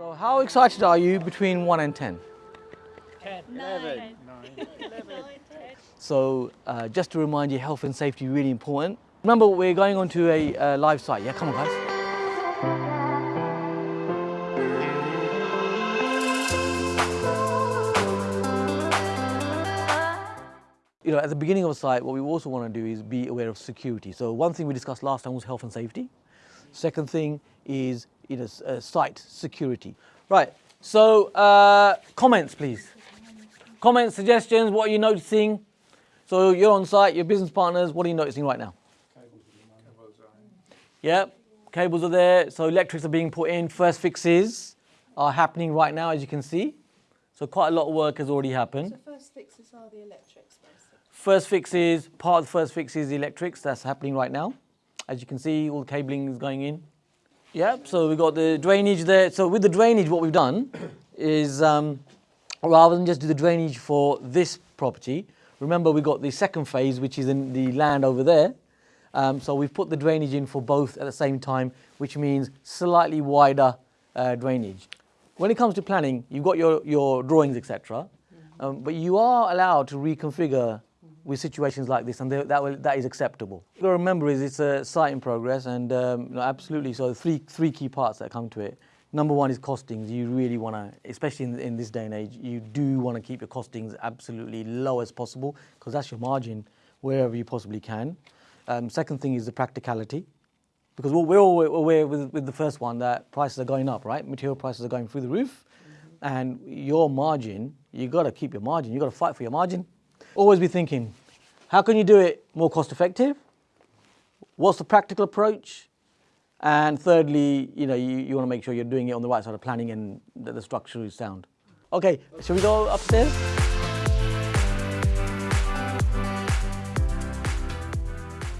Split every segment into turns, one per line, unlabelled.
So how excited are you between 1 and 10?
10.
11.
So uh, just to remind you, health and safety really important. Remember, we're going on to a uh, live site. Yeah, come on, guys. You know, at the beginning of a site, what we also want to do is be aware of security. So one thing we discussed last time was health and safety. Second thing is you know, uh, site security. Right, so uh, comments, please. Comments, suggestions, what are you noticing? So you're on site, your business partners, what are you noticing right now? Yep, cables are there, so electrics are being put in, first fixes are happening right now as you can see. So quite a lot of work has already happened.
So first fixes are the electrics, basically.
First fixes, part of the first fixes, is the electrics, that's happening right now. As you can see, all the cabling is going in. Yep, so we've got the drainage there. So with the drainage, what we've done is um, rather than just do the drainage for this property, remember we've got the second phase, which is in the land over there. Um, so we've put the drainage in for both at the same time, which means slightly wider uh, drainage. When it comes to planning, you've got your, your drawings, etc. Um, but you are allowed to reconfigure with situations like this, and that, will, that is acceptable. What to remember is it's a site in progress, and um, absolutely. So three three key parts that come to it. Number one is costings. You really want to, especially in, in this day and age, you do want to keep your costings absolutely low as possible because that's your margin wherever you possibly can. Um, second thing is the practicality because we're all aware with, with the first one that prices are going up, right? Material prices are going through the roof, and your margin, you got to keep your margin. You got to fight for your margin. Always be thinking, how can you do it more cost effective? What's the practical approach? And thirdly, you know, you, you want to make sure you're doing it on the right side of planning and that the structure is sound. Okay, shall we go upstairs?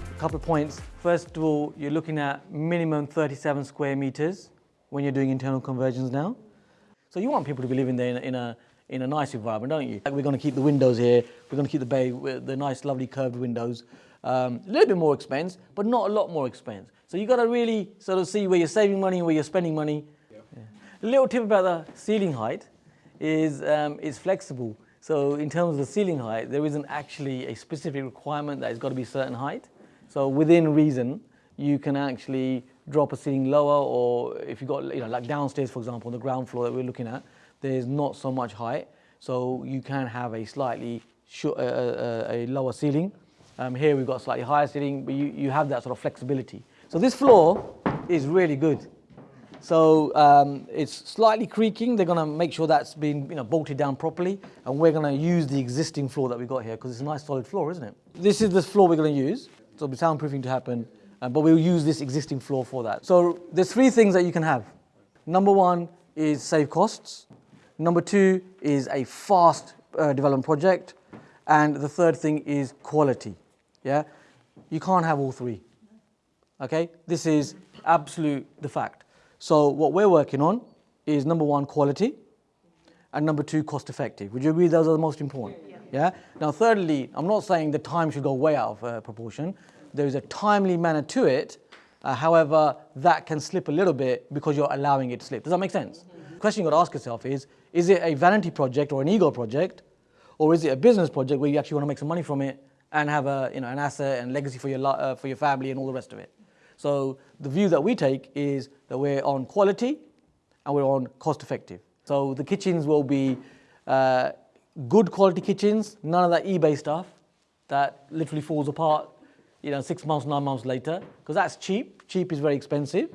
A couple of points. First of all, you're looking at minimum 37 square meters when you're doing internal conversions now. So you want people to be living there in in a, in a nice environment, don't you? Like we're going to keep the windows here. We're going to keep the bay, with the nice, lovely curved windows. Um, a little bit more expense, but not a lot more expense. So you've got to really sort of see where you're saving money and where you're spending money. Yeah. A little tip about the ceiling height is um, it's flexible. So in terms of the ceiling height, there isn't actually a specific requirement that it's got to be a certain height. So within reason, you can actually drop a ceiling lower, or if you've got, you know, like downstairs, for example, on the ground floor that we're looking at, there's not so much height, so you can have a slightly short, uh, uh, a lower ceiling. Um, here we've got a slightly higher ceiling, but you, you have that sort of flexibility. So this floor is really good. So um, it's slightly creaking. They're going to make sure that's been you know, bolted down properly, and we're going to use the existing floor that we've got here because it's a nice solid floor, isn't it? This is the floor we're going to use. So the soundproofing to happen, uh, but we'll use this existing floor for that. So there's three things that you can have. Number one is save costs. Number two is a fast uh, development project, and the third thing is quality. Yeah, you can't have all three. Okay, this is absolute the fact. So what we're working on is number one, quality, and number two, cost effective. Would you agree those are the most important? Yeah. Now, thirdly, I'm not saying the time should go way out of uh, proportion. There is a timely manner to it. Uh, however, that can slip a little bit because you're allowing it to slip. Does that make sense? The question you've got to ask yourself is: Is it a vanity project or an ego project, or is it a business project where you actually want to make some money from it and have a you know an asset and legacy for your uh, for your family and all the rest of it? So the view that we take is that we're on quality and we're on cost effective. So the kitchens will be uh, good quality kitchens, none of that eBay stuff that literally falls apart, you know, six months, nine months later, because that's cheap. Cheap is very expensive,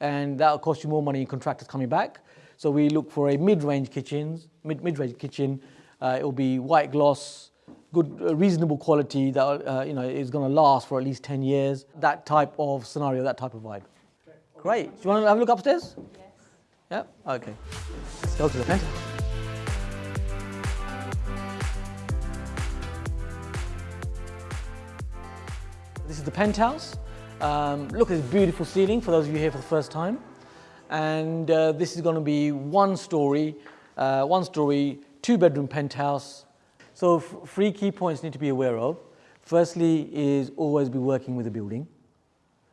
and that'll cost you more money in contractors coming back. So we look for a mid-range kitchens, mid mid-range kitchen. Uh, it will be white gloss, good, uh, reasonable quality that uh, you know is going to last for at least 10 years. That type of scenario, that type of vibe. Great. Do you want to have a look upstairs? Yes. Yep. Okay. Let's go to the penthouse. This is the penthouse. Um, look at this beautiful ceiling for those of you here for the first time. And uh, this is going to be one story, uh, one story, two bedroom penthouse. So three key points need to be aware of. Firstly is always be working with the building.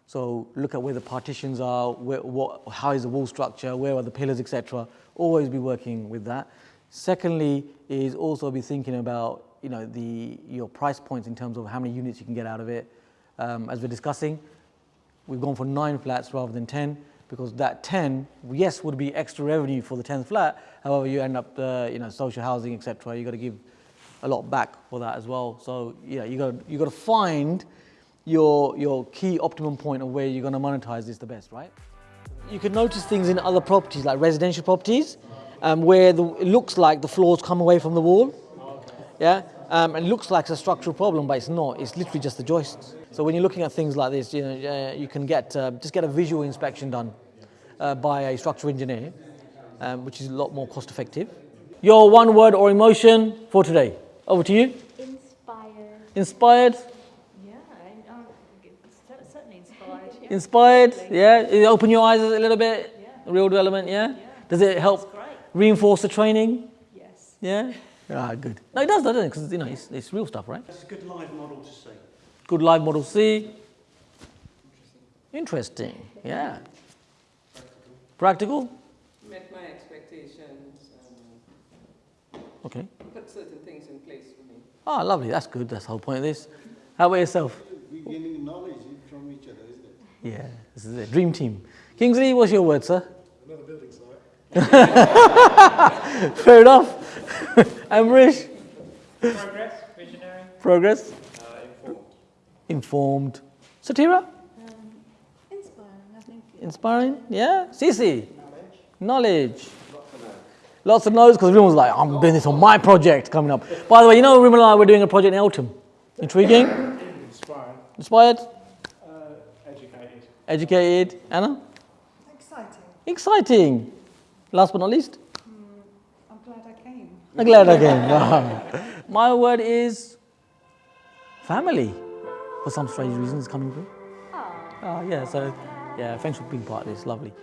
So look at where the partitions are, where, what, how is the wall structure, where are the pillars, etc. Always be working with that. Secondly, is also be thinking about you know the your price points in terms of how many units you can get out of it. Um, as we're discussing, we've gone for nine flats rather than ten because that 10, yes, would be extra revenue for the 10th flat. However, you end up, uh, you know, social housing, etc. You got to give a lot back for that as well. So yeah, you got you got to find your your key optimum point of where you're going to monetize this the best, right? You can notice things in other properties like residential properties um, where the, it looks like the floors come away from the wall. Yeah, um, and it looks like it's a structural problem, but it's not. It's literally just the joists. So when you're looking at things like this, you know, uh, you can get uh, just get a visual inspection done uh, by a structural engineer, um, which is a lot more cost effective. Your one word or emotion for today. Over to you.
Inspired.
Inspired.
Yeah, I- I'm certainly inspired. Yeah.
Inspired. Yeah. You Open your eyes a little bit.
Yeah.
Real development. Yeah.
Yeah.
Does it help reinforce the training?
Yes.
Yeah. Ah, good. No, it does, doesn't it? Because you know it's, it's real stuff, right?
It's a good live model to see.
Good live model C. Interesting. Interesting. Yeah. Practical.
met my expectations and
Okay.
put certain things in place for me.
Ah, lovely. That's good. That's the whole point of this. How about yourself?
We're gaining knowledge from each other, isn't it?
Yeah, this is it. Dream team. Kingsley, what's your word, sir?
Another building site.
Fair enough. I'm rich.
Progress, visionary,
progress,
uh, informed.
informed. Satira,
Um, inspiring, I think.
inspiring. Yeah. Cece, knowledge. Knowledge. Lots of no's because everyone's like, I'm doing this on my project coming up. By the way, you know, Rimala and I, we're doing a project in Eltham. Intriguing?
Inspiring,
Inspired?
uh, educated.
Educated? Anna?
Exciting.
Exciting. Last but not least,
I'm glad I came.
I'm glad I came. My word is family. For some strange reason, it's coming through.
Ah.
Oh, yeah, so, yeah, thanks for being part of this. Lovely.